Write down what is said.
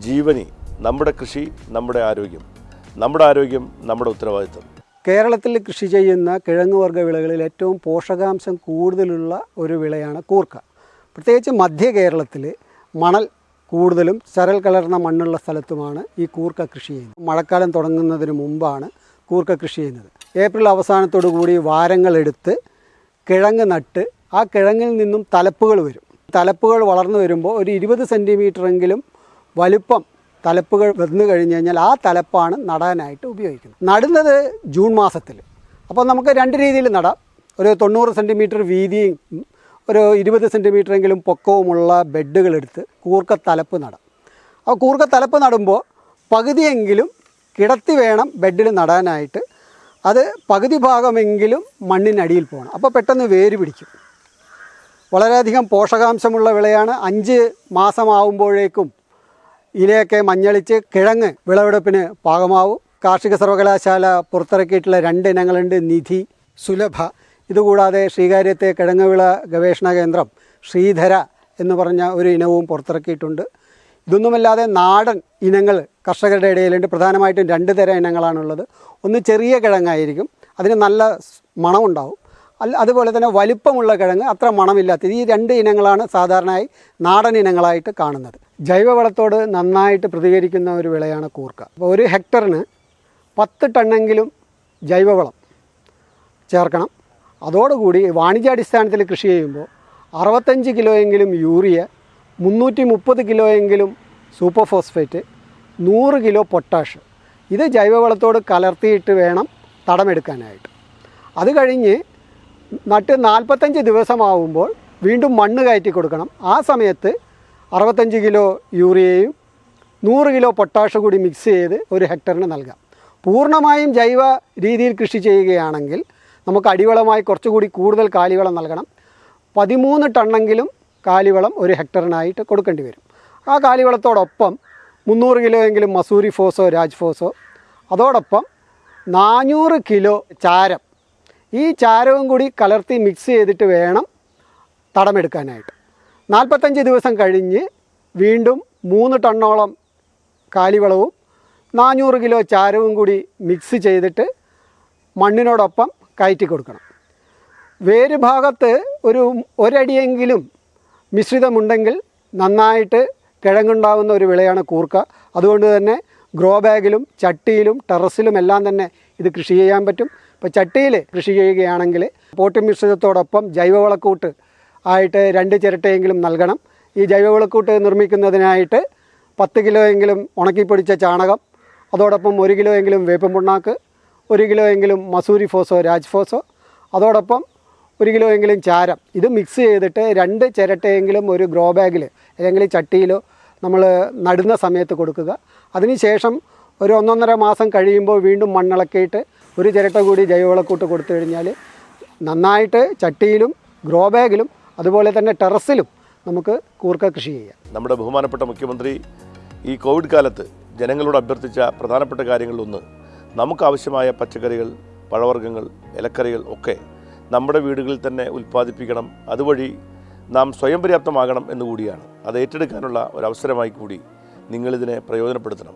ജീവനി നമ്മുടെ കൃഷി നമ്മുടെ ആരോഗ്യം. നമ്മുടെ ആരോഗ്യം നമ്മുടെ ഉത്തരവാദിത്വം. കേരളത്തിൽ കൃഷി ചെയ്യുന്ന കിഴങ്ങ് വർഗ വിളകളിൽ ഏറ്റവും പോഷകാംശം കൂടുതലുള്ള ഒരു വിളയാണ് കൂർക്ക. പ്രത്യേകിച്ച് മധ്യ കേരളത്തിൽ മണൽ കൂടുതലും ചരൽ കലർന്ന മണ്ണുള്ള സ്ഥലത്തുമാണ് ഈ കൂർക്ക കൃഷി ചെയ്യുന്നത്. മഴക്കാലം തുടങ്ങുന്നതിന് മുമ്പാണ് കൂർക്ക കൃഷി ചെയ്യുന്നത്. ഏപ്രിൽ അവസാനത്തോടു കൂടി വാരങ്ങളെടുത്ത് കിഴങ്ങ് നട്ട് ആ കിഴങ്ങിൽ നിന്നും തലപ്പുകൾ വരും. തലപ്പുകൾ വളർന്നു വരുമ്പോൾ ഒരു ഇരുപത് സെന്റിമീറ്ററെങ്കിലും വലുപ്പം തലപ്പുകൾ വന്നു കഴിഞ്ഞ് കഴിഞ്ഞാൽ ആ തലപ്പാണ് നടാനായിട്ട് ഉപയോഗിക്കുന്നത്. നടുന്നത് ജൂൺ മാസത്തിൽ. അപ്പോൾ നമുക്ക് രണ്ട് രീതിയിൽ നടാം. ഒരു തൊണ്ണൂറ് സെന്റിമീറ്റർ വീതിയും ഒരു ഇരുപത് സെന്റിമീറ്ററെങ്കിലും പൊക്കവുമുള്ള ബെഡുകളെടുത്ത് കൂർക്ക തലപ്പ് നടാം. അപ്പോൾ കൂർക്ക തലപ്പ് നടുമ്പോൾ പകുതിയെങ്കിലും കിടത്തി വേണം ബെഡിൽ നടാനായിട്ട്. അത് പകുതി ഭാഗമെങ്കിലും മണ്ണിനടിയിൽ പോകണം. അപ്പോൾ പെട്ടെന്ന് വേര് പിടിക്കും. വളരെയധികം പോഷകാംശമുള്ള വിളയാണ്. അഞ്ച് മാസമാവുമ്പോഴേക്കും ഇലയൊക്കെ മഞ്ഞളിച്ച് കിഴങ്ങ് വിളവെടുപ്പിന് പാകമാവും. കാർഷിക സർവകലാശാല പുറത്തിറക്കിയിട്ടുള്ള രണ്ട് ഇനങ്ങളുണ്ട് നിധി സുലഭ. ഇതുകൂടാതെ ശ്രീകാര്യത്തെ കിഴങ്ങുവിള ഗവേഷണ കേന്ദ്രം ശ്രീധര എന്ന് പറഞ്ഞ ഒരു ഇനവും പുറത്തിറക്കിയിട്ടുണ്ട്. ഇതൊന്നുമല്ലാതെ നാടൻ ഇനങ്ങൾ കർഷകരുടെ ഇടയിലുണ്ട്. പ്രധാനമായിട്ടും രണ്ട് തരം ഇനങ്ങളാണുള്ളത്. ഒന്ന് ചെറിയ കിഴങ്ങായിരിക്കും. അതിന് നല്ല മണമുണ്ടാവും. അല്ല അതുപോലെ തന്നെ വലിപ്പമുള്ള കിഴങ്ങ് അത്ര മണമില്ലാത്തത് ഈ രണ്ട് ഇനങ്ങളാണ് സാധാരണയായി നാടൻ ഇനങ്ങളായിട്ട് കാണുന്നത്. ജൈവവളത്തോട് നന്നായിട്ട് പ്രതികരിക്കുന്ന ഒരു വിളയാണ് കൂർക്ക. അപ്പോൾ ഒരു ഹെക്ടറിന് പത്ത് ടണ്ണെങ്കിലും ജൈവവളം ചേർക്കണം. അതോടുകൂടി വാണിജ്യാടിസ്ഥാനത്തിൽ കൃഷി ചെയ്യുമ്പോൾ അറുപത്തഞ്ച് കിലോയെങ്കിലും യൂറിയ മുന്നൂറ്റി മുപ്പത് കിലോയെങ്കിലും സൂപ്പർ ഫോസ്ഫേറ്റ് നൂറ് കിലോ പൊട്ടാഷ്. ഇത് ജൈവവളത്തോട് കലർത്തിയിട്ട് വേണം തടമെടുക്കാനായിട്ട്. അത് കഴിഞ്ഞ് നട്ട് നാൽപ്പത്തഞ്ച് ദിവസമാവുമ്പോൾ വീണ്ടും മണ്ണ് കയറ്റി കൊടുക്കണം ആ സമയത്ത് അറുപത്തഞ്ച് കിലോ യൂറിയയും നൂറ് കിലോ പൊട്ടാഷ് കൂടി മിക്സ് ചെയ്ത് ഒരു ഹെക്ടറിന് നൽകാം. പൂർണമായും ജൈവ രീതിയിൽ കൃഷി ചെയ്യുകയാണെങ്കിൽ നമുക്ക് അടിവളമായി കുറച്ചുകൂടി കൂടുതൽ കാലിവളം നൽകണം. പതിമൂന്ന് ടണ്ണെങ്കിലും കാലിവളം ഒരു ഹെക്ടറിനായിട്ട് കൊടുക്കേണ്ടി വരും. ആ കാലിവളത്തോടൊപ്പം മുന്നൂറ് കിലോ എങ്കിലും മസൂരി ഫോസോ രാജ് ഫോസോ. അതോടൊപ്പം നാനൂറ് കിലോ ചാരം. ഈ ചാരവും കൂടി കലർത്തി മിക്സ് ചെയ്തിട്ട് വേണം തടമെടുക്കാനായിട്ട്. നാൽപ്പത്തഞ്ച് ദിവസം കഴിഞ്ഞ് വീണ്ടും മൂന്ന് ടണ്ണോളം കാലിവളവും നാനൂറ് കിലോ ചാരവും കൂടി മിക്സ് ചെയ്തിട്ട് മണ്ണിനോടൊപ്പം കയറ്റി കൊടുക്കണം. വേര് ഭാഗത്ത് ഒരു ഒരടിയെങ്കിലും മിശ്രിതമുണ്ടെങ്കിൽ നന്നായിട്ട് കിഴങ്ങുണ്ടാകുന്ന ഒരു വിളയാണ് കൂർക്ക. അതുകൊണ്ട് തന്നെ ഗ്രോ ബാഗിലും ചട്ടിയിലും ടെറസിലും എല്ലാം തന്നെ ഇത് കൃഷി ചെയ്യാൻ പറ്റും. ഇപ്പോൾ ചട്ടിയിൽ കൃഷി ചെയ്യുകയാണെങ്കിൽ പോട്ടി മിശ്രിതത്തോടൊപ്പം ജൈവവളക്കൂട്ട് ആയിട്ട് രണ്ട് ചിരട്ടയെങ്കിലും നൽകണം. ഈ ജൈവവിളക്കൂട്ട് നിർമ്മിക്കുന്നതിനായിട്ട് പത്ത് കിലോയെങ്കിലും ഉണക്കിപ്പൊടിച്ച ചാണകം അതോടൊപ്പം ഒരു കിലോയെങ്കിലും വേപ്പം പുണ്ണാക്ക് ഒരു കിലോയെങ്കിലും മസൂരി ഫോസോ രാജ് ഫോസോ അതോടൊപ്പം ഒരു കിലോയെങ്കിലും ചാരം. ഇത് മിക്സ് ചെയ്തിട്ട് രണ്ട് ചിരട്ടയെങ്കിലും ഒരു ഗ്രോ ബാഗിൽ അല്ലെങ്കിൽ ചട്ടിയിലോ നമ്മൾ നടുന്ന സമയത്ത് കൊടുക്കുക. അതിനുശേഷം ഒരു ഒന്നൊന്നര മാസം കഴിയുമ്പോൾ വീണ്ടും മണ്ണിളക്കിയിട്ട് ഒരു ചിരട്ട കൂടി ജൈവവളക്കൂട്ട് കൊടുത്തു കഴിഞ്ഞാൽ നന്നായിട്ട് ചട്ടിയിലും ഗ്രോ ബാഗിലും അതുപോലെ തന്നെ ടെറസിലും നമുക്ക് കൂർക്ക കൃഷി ചെയ്യാം. നമ്മുടെ ബഹുമാനപ്പെട്ട മുഖ്യമന്ത്രി ഈ കോവിഡ് കാലത്ത് ജനങ്ങളോട് അഭ്യർത്ഥിച്ച പ്രധാനപ്പെട്ട കാര്യങ്ങളിലൊന്ന് നമുക്കാവശ്യമായ പച്ചക്കറികൾ പഴവർഗങ്ങൾ ഇലക്കറികൾ ഒക്കെ നമ്മുടെ വീടുകളിൽ തന്നെ ഉൽപ്പാദിപ്പിക്കണം. അതുവഴി നാം സ്വയം പര്യാപ്തമാകണം എന്നുകൂടിയാണ് അത് ഏറ്റെടുക്കാനുള്ള ഒരു അവസരമായി കൂടി നിങ്ങളിതിനെ പ്രയോജനപ്പെടുത്തണം.